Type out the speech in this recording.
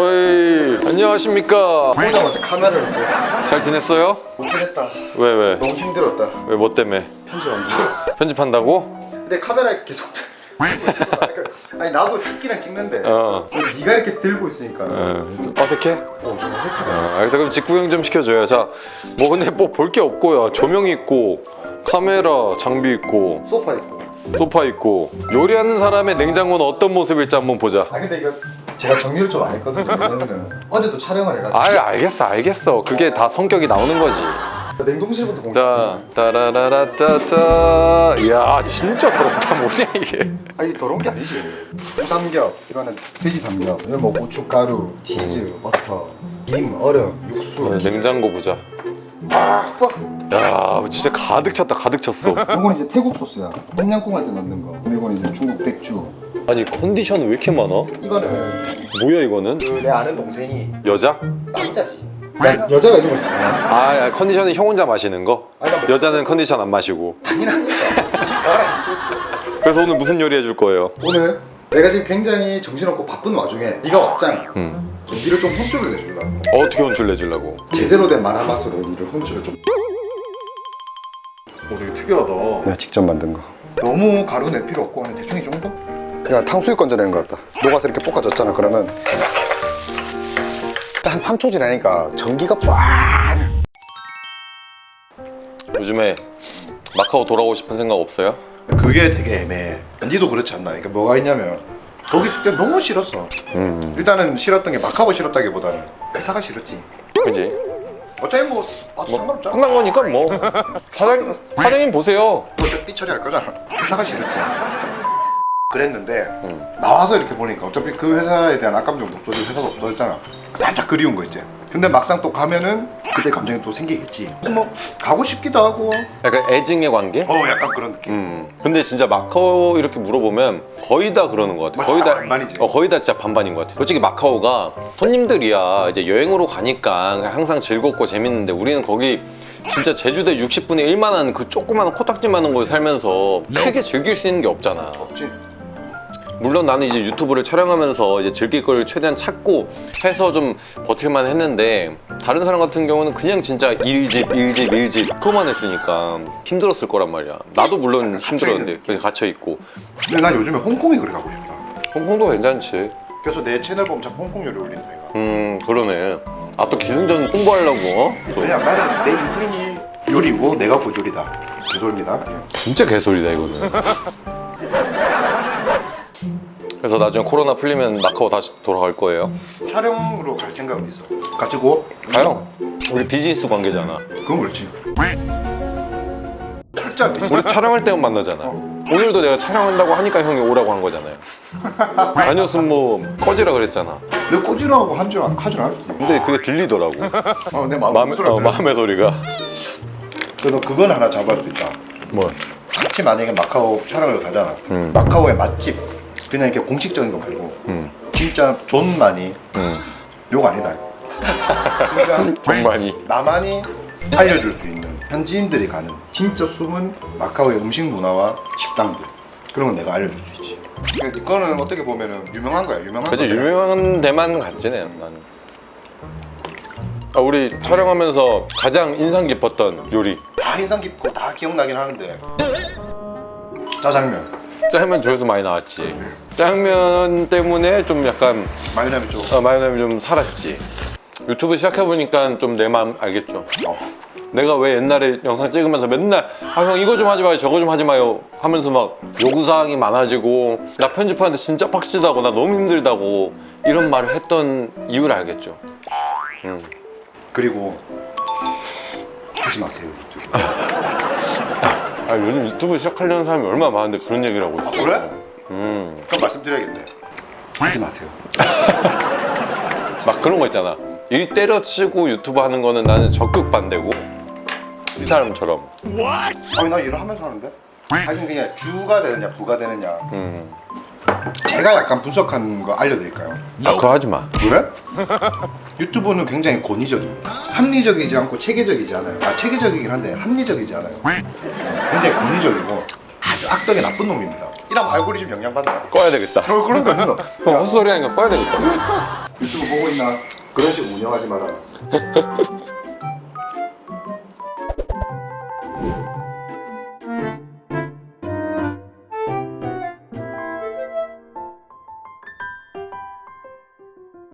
어이. 안녕하십니까. 보자마자 카메라를 또잘 지냈어요? 못하겠다. 왜 왜? 너무 힘들었다. 왜 뭐 때문에? 편집 안 돼. 편집한다고? 근데 카메라에 계속 그러니까 아니 나도 찍기랑 찍는데 어, 네가 이렇게 들고 있으니까. 어좀 어색해? 어, 좀 어색하다. 어, 알겠어. 그럼 직구경 좀 시켜줘요. 자뭐 근데 뭐 볼 게 없고요. 조명 있고 카메라 장비 있고 소파 있고. 소파 있고. 요리하는 사람의 냉장고는 어떤 모습일지 한번 보자. 아 근데 이거 제가 정리를 좀 안 했거든요. 왜냐면은 어제도 촬영을 해가지고. 아 알겠어 알겠어. 그게 다 성격이 나오는 거지. 냉동실부터 공개 자 따라라라따따. 이야 진짜 더럽다. 뭐냐 이게. 아 이게 더러운 게 아니지. 우삼겹 이거는 돼지 삼겹. 이거 뭐 고춧가루 치즈 버터 김 얼음 육수. 어, 냉장고 보자. 야 진짜 가득 찼다 가득 찼어 이건 이제 태국 소스야 똠양꿍 할 때 넣는 거 이건 이제 중국 백주 아니 컨디션은 왜 이렇게 많아? 이거는 뭐야 이거는? 그내 아는 동생이 여자? 남자지 야, 여자가 이런 걸 사냐? 아 야, 컨디션은 형 혼자 마시는 거? 아니 나 여자는 컨디션 안 마시고 아니라니까 그래서 오늘 무슨 요리 해줄 거예요? 오늘 내가 지금 굉장히 정신없고 바쁜 와중에 네가 왔잖아 음. 니를 좀 혼쭐을 내주려고 어떻게 혼쭐 내주려고? 제대로 된 마라맛으로 니를 혼쭐을 좀 오 되게 특이하다 내가 직접 만든 거 너무 가루 낼 필요 없고 그냥 대충 이 정도? 그냥 탕수육 건져내는 것 같다 녹아서 이렇게 볶아졌잖아 그러면 한 3초 지나니까 전기가 빡 요즘에 마카오 돌아오고 싶은 생각 없어요? 그게 되게 애매해. 니도 그렇지 않나. 그러니까 뭐가 있냐면 거기 있을 때 너무 싫었어. 음. 일단은 싫었던 게 마카오 싫었다기보다는 회사가 싫었지. 그지? 어차피 뭐 와도 상관없잖아 끝난 거니까 뭐. 사장, 사장님 보세요. 어차피 삐 처리 할 거잖아. 회사가 싫었지. 그랬는데 음. 나와서 이렇게 보니까 어차피 그 회사에 대한 악감정도 없어지고 회사도 없어졌잖아. 살짝 그리운 거 있지 근데 막상 또 가면은 그때 감정이 또 생기겠지 근데 뭐 가고 싶기도 하고 약간 애증의 관계? 어 약간 그런 느낌 음. 근데 진짜 마카오 이렇게 물어보면 거의 다 그러는 것 같아. 거의 다 반반이지. 어, 거의 다 진짜 반반인 것 같아. 솔직히 마카오가 손님들이야 이제 여행으로 가니까 항상 즐겁고 재밌는데 우리는 거기 진짜 제주도 60분의 1만 한 그 조그마한 코딱지만한 곳에 살면서 크게 즐길 수 있는 게 없잖아. 없지 물론 나는 이제 유튜브를 촬영하면서 이제 즐길 걸 최대한 찾고 해서 좀 버틸만 했는데 다른 사람 같은 경우는 그냥 진짜 일집 일집 일집 그거만 했으니까 힘들었을 거란 말이야. 나도 물론 힘들었는데 그냥 갇혀 있고. 근데 난 요즘에 홍콩이 그래 가고 싶다. 홍콩도 괜찮지. 그래서 내 채널 보면 자꾸 홍콩 요리 올린다 이거 음 그러네. 아 또 기승전 홍보하려고? 어? 또. 왜냐 나는 내 인생이 요리고 내가 곧 요리다. 개소리입니다. 진짜 개소리다 이거는 나중에 코로나 풀리면 마카오 다시 돌아갈 거예요 촬영으로 갈 생각은 있어 가지고 가요 우리 비즈니스 관계잖아 그건 그렇지 살짝 우리 촬영할 때만 만나잖아. 어. 오늘도 내가 촬영한다고 하니까 형이 오라고 한 거잖아요. 아니었으면 뭐 꺼지라 그랬잖아. 내가 꼬지라고 한 줄 하줄 알았지 근데 그게 들리더라고. 어, 내 마음 마음의, 어, 마음의 소리가. 그래서 그건 하나 잡을 수 있다 뭐? 같이 만약에 마카오 촬영을 가잖아 음. 마카오의 맛집 그냥 이렇게 공식적인 거 말고 음, 진짜 존만이 음. 욕 아니다 진짜 정만이. 나만이 알려줄 수 있는 현지인들이 가는 진짜 숨은 마카오의 음식 문화와 식당들 그런 건 내가 알려줄 수 있지 그러니까 이거는 어떻게 보면은 유명한 거야 유명한 그치 거야. 유명한 데만 갔지 내 나는. 아, 우리 촬영하면서 가장 인상 깊었던 요리. 다 인상 깊고 다 기억나긴 하는데 짜장면 짜장면 조회수 많이 나왔지. 짜장면 때문에 좀 약간 마요네즈 쪽 어, 마요네즈 좀 살았지. 유튜브 시작해보니까 좀 내 마음 알겠죠. 어. 내가 왜 옛날에 영상 찍으면서 맨날 아 형 이거 좀 하지 마요 저거 좀 하지 마요 하면서 막 요구사항이 많아지고 나 편집하는데 진짜 빡시다고 나 너무 힘들다고 이런 말을 했던 이유를 알겠죠 음. 그리고 하지 마세요 유튜브 아 요즘 유튜브 시작하려는 사람이 얼마나 많은데 그런 얘기를 하고 있어. 그래? 음. 그럼 말씀드려야겠네. 하지 마세요. 막 그런 거 있잖아. 일 때려치고 유튜브 하는 거는 나는 적극 반대고 이 사람처럼. 아니 나 일을 하면서 하는데? 하여튼 그냥 주가 되느냐 부가 되느냐. 음. 제가 약간 분석한 거 알려드릴까요? 아 그거 하지 마. 그래? 유튜브는 굉장히 권위적입니다 합리적이지 않고 체계적이지 않아요. 아 체계적이긴 한데 합리적이지 않아요. 굉장히 권위적이고 아주 악덕이 나쁜 놈입니다. 이러면 알고리즘 영향받나요? 꺼야 되겠다. 어, 그런 거 있어. 그럼 헛소리 하니까 꺼야 되겠다. 유튜브 보고 있나? 그런 식으로 운영하지 마라.